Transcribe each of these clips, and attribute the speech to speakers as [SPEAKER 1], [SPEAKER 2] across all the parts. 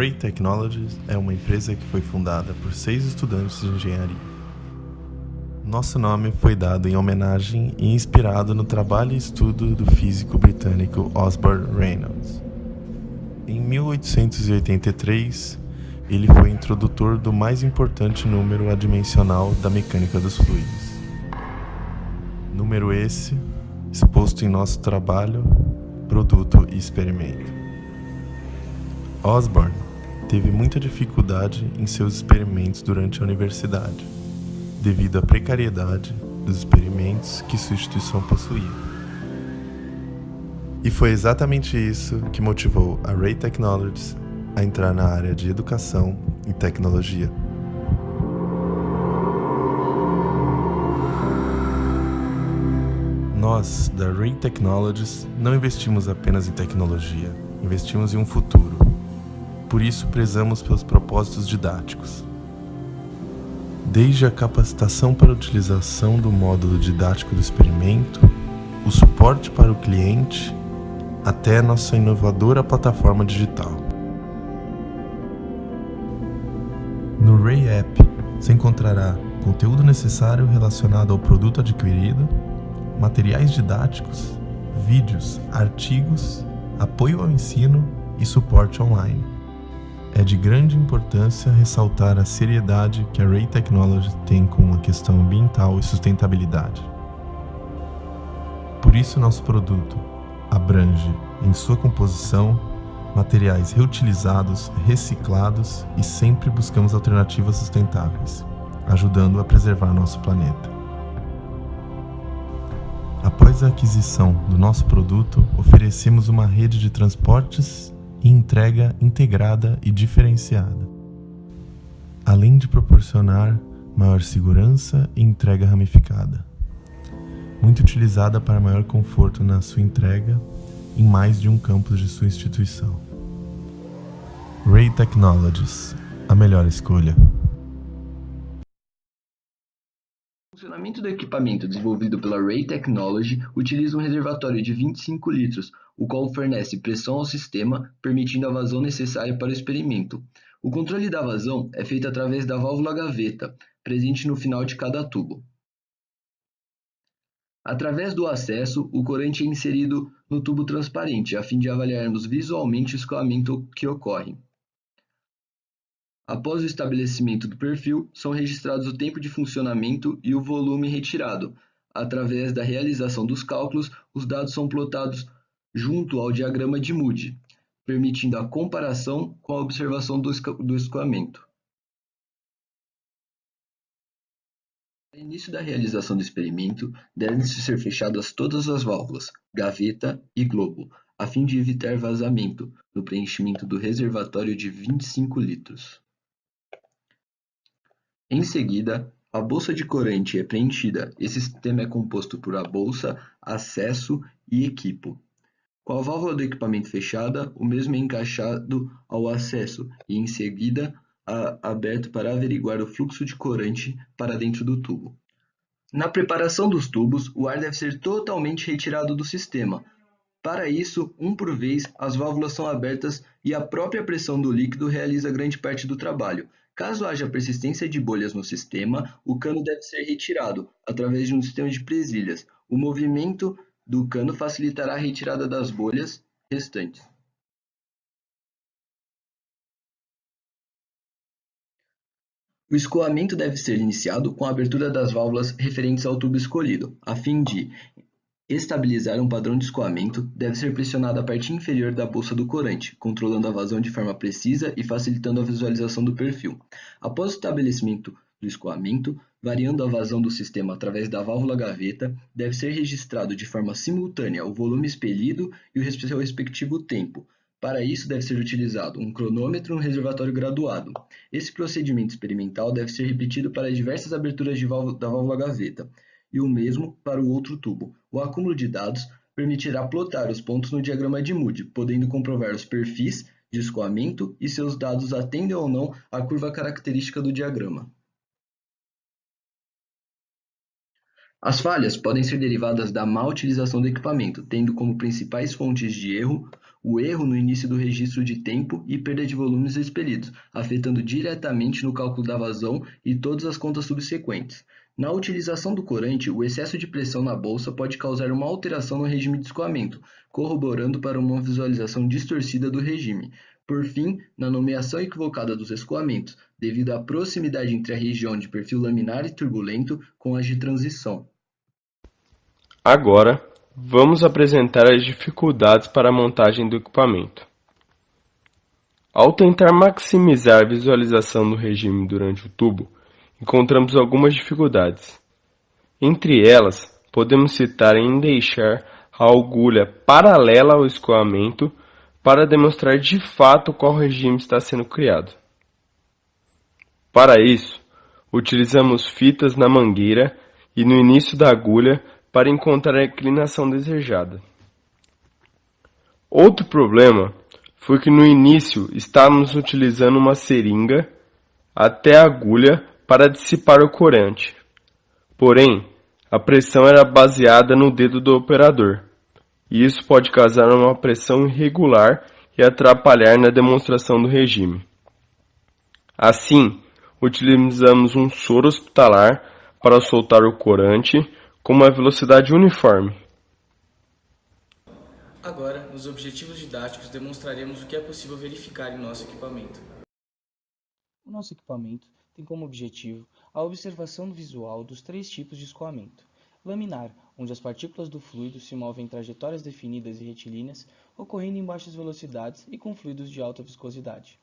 [SPEAKER 1] Ray Technologies é uma empresa que foi fundada por seis estudantes de engenharia. Nosso nome foi dado em homenagem e inspirado no trabalho e estudo do físico britânico Osborne Reynolds. Em 1883, ele foi introdutor do mais importante número adimensional da mecânica dos fluidos. Número esse exposto em nosso trabalho, produto e experimento. Osborne teve muita dificuldade em seus experimentos durante a universidade, devido à precariedade dos experimentos que sua instituição possuía. E foi exatamente isso que motivou a Ray Technologies a entrar na área de educação e tecnologia. Nós, da Ray Technologies, não investimos apenas em tecnologia, investimos em um futuro por isso prezamos pelos propósitos didáticos. Desde a capacitação para a utilização do módulo didático do experimento, o suporte para o cliente, até nossa inovadora plataforma digital. No Ray App, você encontrará conteúdo necessário relacionado ao produto adquirido, materiais didáticos, vídeos, artigos, apoio ao ensino e suporte online. É de grande importância ressaltar a seriedade que a Ray Technology tem com a questão ambiental e sustentabilidade. Por isso, nosso produto abrange, em sua composição, materiais reutilizados, reciclados e sempre buscamos alternativas sustentáveis, ajudando a preservar nosso planeta. Após a aquisição do nosso produto, oferecemos uma rede de transportes e entrega integrada e diferenciada, além de proporcionar maior segurança e entrega ramificada. Muito utilizada para maior conforto na sua entrega em mais de um campus de sua instituição. Ray Technologies, a melhor escolha.
[SPEAKER 2] Funcionamento do equipamento desenvolvido pela Ray Technology utiliza um reservatório de 25 litros, o qual fornece pressão ao sistema, permitindo a vazão necessária para o experimento. O controle da vazão é feito através da válvula gaveta, presente no final de cada tubo. Através do acesso, o corante é inserido no tubo transparente, a fim de avaliarmos visualmente o escoamento que ocorre. Após o estabelecimento do perfil, são registrados o tempo de funcionamento e o volume retirado. Através da realização dos cálculos, os dados são plotados junto ao diagrama de Moody, permitindo a comparação com a observação do escoamento. No início da realização do experimento, devem-se ser fechadas todas as válvulas, gaveta e globo, a fim de evitar vazamento no preenchimento do reservatório de 25 litros. Em seguida, a bolsa de corante é preenchida. Esse sistema é composto por a bolsa, acesso e equipo. Com a válvula do equipamento fechada, o mesmo é encaixado ao acesso e, em seguida, aberto para averiguar o fluxo de corante para dentro do tubo. Na preparação dos tubos, o ar deve ser totalmente retirado do sistema. Para isso, um por vez, as válvulas são abertas e a própria pressão do líquido realiza grande parte do trabalho. Caso haja persistência de bolhas no sistema, o cano deve ser retirado através de um sistema de presilhas. O movimento do cano facilitará a retirada das bolhas restantes. O escoamento deve ser iniciado com a abertura das válvulas referentes ao tubo escolhido. A fim de estabilizar um padrão de escoamento, deve ser pressionada a parte inferior da bolsa do corante, controlando a vazão de forma precisa e facilitando a visualização do perfil. Após o estabelecimento do escoamento, variando a vazão do sistema através da válvula gaveta, deve ser registrado de forma simultânea o volume expelido e o seu respectivo tempo. Para isso, deve ser utilizado um cronômetro e um reservatório graduado. Esse procedimento experimental deve ser repetido para diversas aberturas válvula, da válvula gaveta, e o mesmo para o outro tubo. O acúmulo de dados permitirá plotar os pontos no diagrama de Moody, podendo comprovar os perfis de escoamento e se os dados atendem ou não à curva característica do diagrama. As falhas podem ser derivadas da má utilização do equipamento, tendo como principais fontes de erro o erro no início do registro de tempo e perda de volumes expelidos, afetando diretamente no cálculo da vazão e todas as contas subsequentes. Na utilização do corante, o excesso de pressão na bolsa pode causar uma alteração no regime de escoamento, corroborando para uma visualização distorcida do regime. Por fim, na nomeação equivocada dos escoamentos, devido à proximidade entre a região de perfil laminar e turbulento com as de transição.
[SPEAKER 3] Agora, vamos apresentar as dificuldades para a montagem do equipamento. Ao tentar maximizar a visualização do regime durante o tubo, encontramos algumas dificuldades. Entre elas, podemos citar em deixar a agulha paralela ao escoamento para demonstrar de fato qual regime está sendo criado. Para isso, utilizamos fitas na mangueira e no início da agulha para encontrar a inclinação desejada. Outro problema foi que no início estávamos utilizando uma seringa até a agulha para dissipar o corante. Porém, a pressão era baseada no dedo do operador, e isso pode causar uma pressão irregular e atrapalhar na demonstração do regime. Assim, utilizamos um soro hospitalar para soltar o corante com uma velocidade uniforme.
[SPEAKER 4] Agora, nos objetivos didáticos, demonstraremos o que é possível verificar em nosso equipamento. O nosso equipamento tem como objetivo a observação visual dos três tipos de escoamento. Laminar, onde as partículas do fluido se movem em trajetórias definidas e retilíneas, ocorrendo em baixas velocidades e com fluidos de alta viscosidade.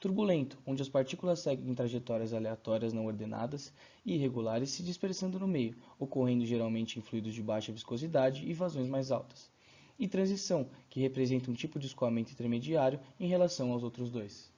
[SPEAKER 4] Turbulento, onde as partículas seguem trajetórias aleatórias não ordenadas e irregulares se dispersando no meio, ocorrendo geralmente em fluidos de baixa viscosidade e vazões mais altas. E transição, que representa um tipo de escoamento intermediário em relação aos outros dois.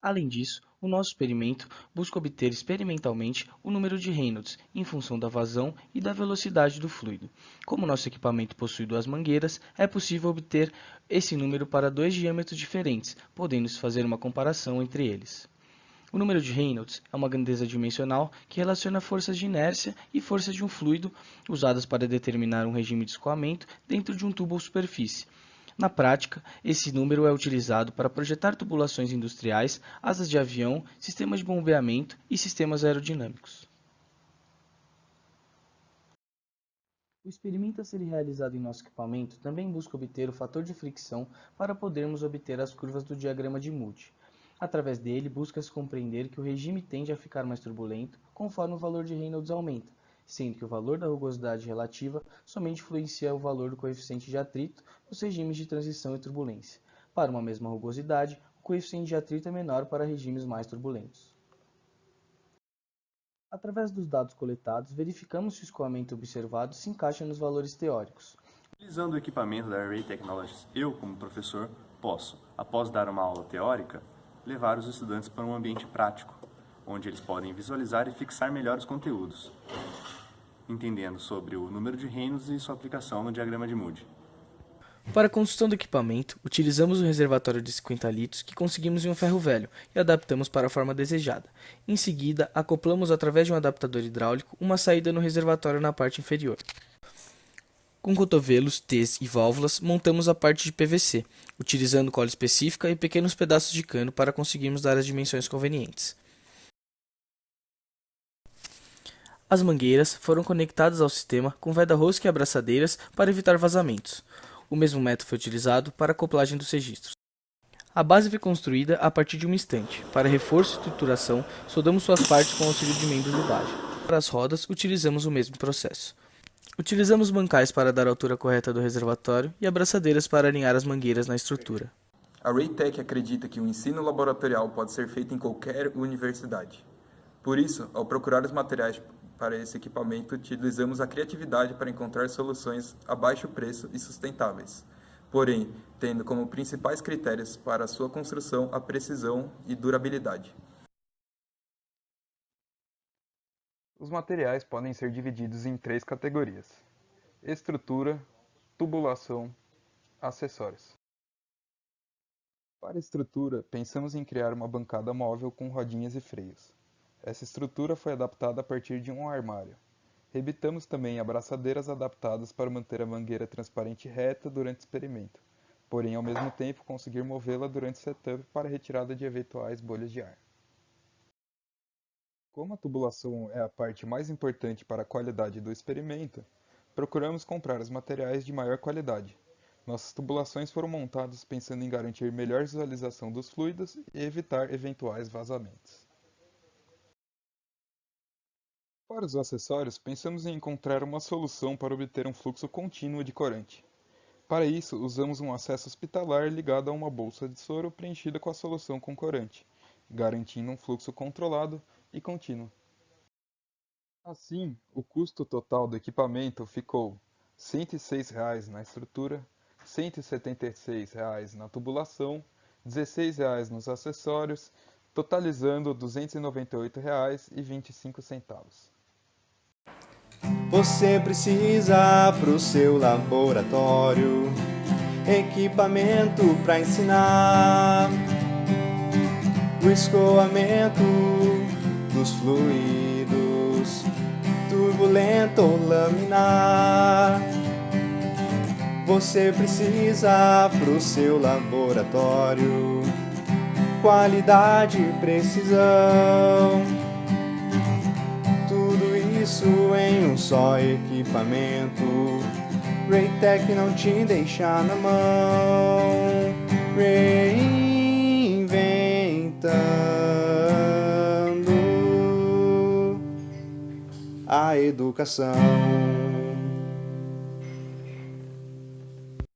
[SPEAKER 4] Além disso, o nosso experimento busca obter experimentalmente o número de Reynolds em função da vazão e da velocidade do fluido. Como nosso equipamento possui duas mangueiras, é possível obter esse número para dois diâmetros diferentes, podendo-se fazer uma comparação entre eles. O número de Reynolds é uma grandeza dimensional que relaciona forças de inércia e forças de um fluido usadas para determinar um regime de escoamento dentro de um tubo ou superfície. Na prática, esse número é utilizado para projetar tubulações industriais, asas de avião, sistemas de bombeamento e sistemas aerodinâmicos. O experimento a ser realizado em nosso equipamento também busca obter o fator de fricção para podermos obter as curvas do diagrama de Moody. Através dele, busca-se compreender que o regime tende a ficar mais turbulento conforme o valor de Reynolds aumenta, sendo que o valor da rugosidade relativa somente influencia o valor do coeficiente de atrito nos regimes de transição e turbulência. Para uma mesma rugosidade, o coeficiente de atrito é menor para regimes mais turbulentos. Através dos dados coletados, verificamos se o escoamento observado se encaixa nos valores teóricos.
[SPEAKER 5] Utilizando o equipamento da Array Technologies, eu, como professor, posso, após dar uma aula teórica, levar os estudantes para um ambiente prático, onde eles podem visualizar e fixar melhor os conteúdos entendendo sobre o número de reinos e sua aplicação no diagrama de Moody.
[SPEAKER 4] Para a construção do equipamento, utilizamos um reservatório de 50 litros que conseguimos em um ferro velho e adaptamos para a forma desejada. Em seguida, acoplamos através de um adaptador hidráulico uma saída no reservatório na parte inferior. Com cotovelos, T's e válvulas, montamos a parte de PVC, utilizando cola específica e pequenos pedaços de cano para conseguirmos dar as dimensões convenientes. As mangueiras foram conectadas ao sistema com veda-rosca e abraçadeiras para evitar vazamentos. O mesmo método foi utilizado para a acoplagem dos registros. A base foi construída a partir de uma estante. Para reforço e estruturação, soldamos suas partes com auxílio de membros de base. Para as rodas, utilizamos o mesmo processo. Utilizamos bancais para dar a altura correta do reservatório e abraçadeiras para alinhar as mangueiras na estrutura.
[SPEAKER 6] A Raytech acredita que o ensino laboratorial pode ser feito em qualquer universidade. Por isso, ao procurar os materiais para esse equipamento, utilizamos a criatividade para encontrar soluções a baixo preço e sustentáveis, porém, tendo como principais critérios para sua construção a precisão e durabilidade.
[SPEAKER 7] Os materiais podem ser divididos em três categorias: estrutura, tubulação, acessórios. Para estrutura, pensamos em criar uma bancada móvel com rodinhas e freios. Essa estrutura foi adaptada a partir de um armário. Rebitamos também abraçadeiras adaptadas para manter a mangueira transparente reta durante o experimento, porém ao mesmo tempo conseguir movê-la durante o setup para retirada de eventuais bolhas de ar. Como a tubulação é a parte mais importante para a qualidade do experimento, procuramos comprar os materiais de maior qualidade. Nossas tubulações foram montadas pensando em garantir melhor visualização dos fluidos e evitar eventuais vazamentos. Para os acessórios, pensamos em encontrar uma solução para obter um fluxo contínuo de corante. Para isso, usamos um acesso hospitalar ligado a uma bolsa de soro preenchida com a solução com corante, garantindo um fluxo controlado e contínuo. Assim, o custo total do equipamento ficou R$ 106,00 na estrutura, R$ 176,00 na tubulação, R$ 16,00 nos acessórios, totalizando R$ 298,25.
[SPEAKER 8] Você precisa pro seu laboratório equipamento para ensinar o escoamento dos fluidos turbulento ou laminar. Você precisa pro seu laboratório qualidade e precisão só equipamento. Raytech não te deixa na mão. Reinventando a educação.